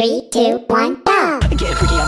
Three, two, one, go!